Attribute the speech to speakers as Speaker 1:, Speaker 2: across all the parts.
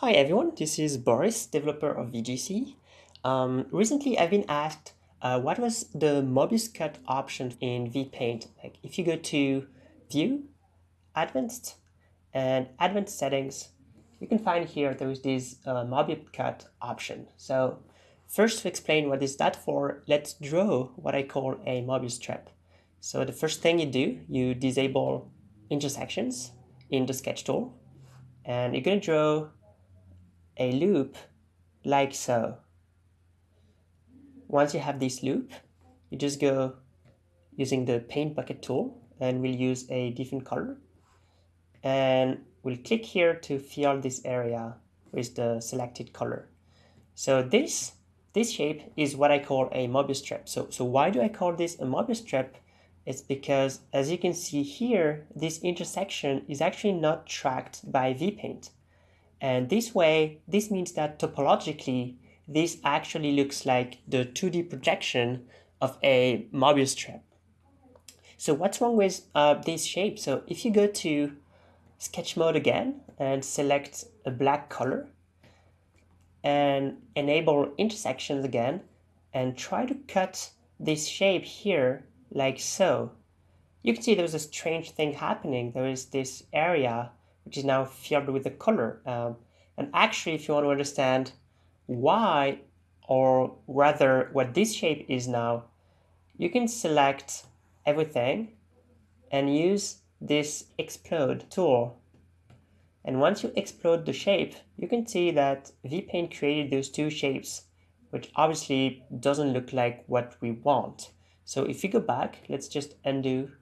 Speaker 1: Hi everyone, this is Boris, developer of VGC. Um, recently I've been asked uh, what was the Mobius cut option in VPaint. Like if you go to View, Advanced, and Advanced Settings, you can find here there is this uh, Mobius cut option. So first to explain what is that for, let's draw what I call a Mobius strip. So the first thing you do, you disable intersections in the sketch tool and you're going to draw a loop like so. Once you have this loop, you just go using the paint bucket tool and we'll use a different color. And we'll click here to fill this area with the selected color. So this, this shape is what I call a Mobius strip. So, so why do I call this a Mobius strip? It's because as you can see here, this intersection is actually not tracked by VPaint. And this way, this means that topologically, this actually looks like the 2D projection of a Mobius strip. So what's wrong with uh, this shape? So if you go to sketch mode again and select a black color and enable intersections again and try to cut this shape here like so, you can see there's a strange thing happening. There is this area which is now filled with the color. Um, and actually, if you want to understand why, or rather what this shape is now, you can select everything and use this explode tool. And once you explode the shape, you can see that VPaint created those two shapes, which obviously doesn't look like what we want. So if we go back, let's just undo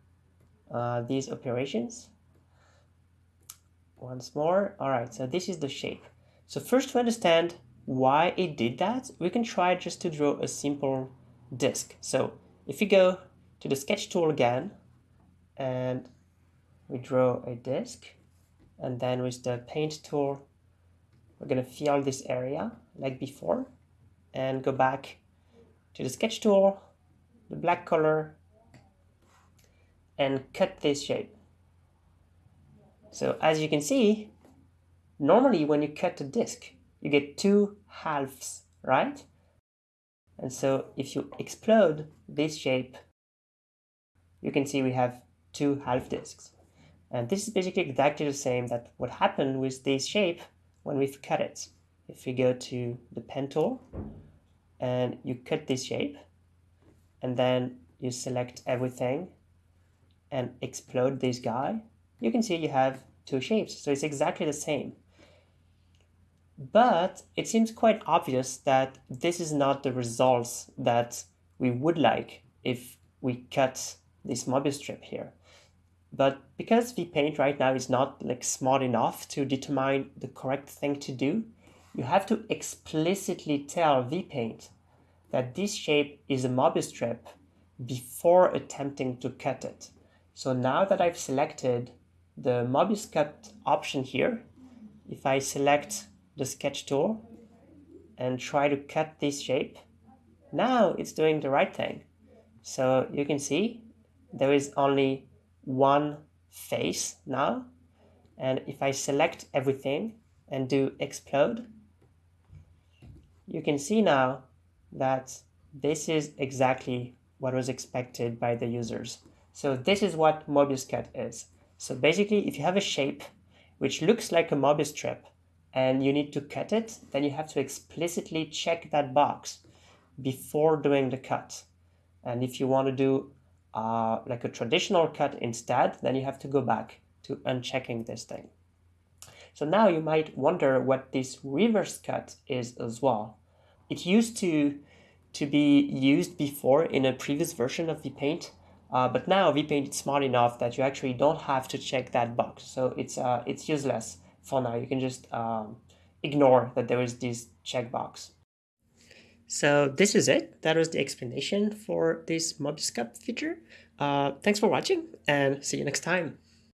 Speaker 1: uh, these operations once more. All right, so this is the shape. So first to understand why it did that, we can try just to draw a simple disk. So if we go to the sketch tool again, and we draw a disk, and then with the paint tool, we're gonna fill this area like before, and go back to the sketch tool, the black color, and cut this shape. So as you can see, normally when you cut a disk, you get two halves, right? And so if you explode this shape, you can see we have two half disks. And this is basically exactly the same that what happened with this shape when we've cut it. If we go to the pen tool and you cut this shape and then you select everything and explode this guy, you can see you have two shapes. So it's exactly the same. But it seems quite obvious that this is not the results that we would like if we cut this Mobius strip here. But because VPaint right now is not like smart enough to determine the correct thing to do, you have to explicitly tell VPaint that this shape is a Mobius strip before attempting to cut it. So now that I've selected the Mobius cut option here, if I select the sketch tool and try to cut this shape, now it's doing the right thing. So you can see there is only one face now. And if I select everything and do explode, you can see now that this is exactly what was expected by the users. So this is what Mobius cut is. So basically, if you have a shape which looks like a Mobius strip and you need to cut it, then you have to explicitly check that box before doing the cut. And if you want to do uh, like a traditional cut instead, then you have to go back to unchecking this thing. So now you might wonder what this reverse cut is as well. It used to, to be used before in a previous version of VPaint, uh, but now VPaint is smart enough that you actually don't have to check that box. So it's, uh, it's useless for now. You can just um, ignore that there is this checkbox. So this is it. That was the explanation for this cut feature. Uh, thanks for watching and see you next time.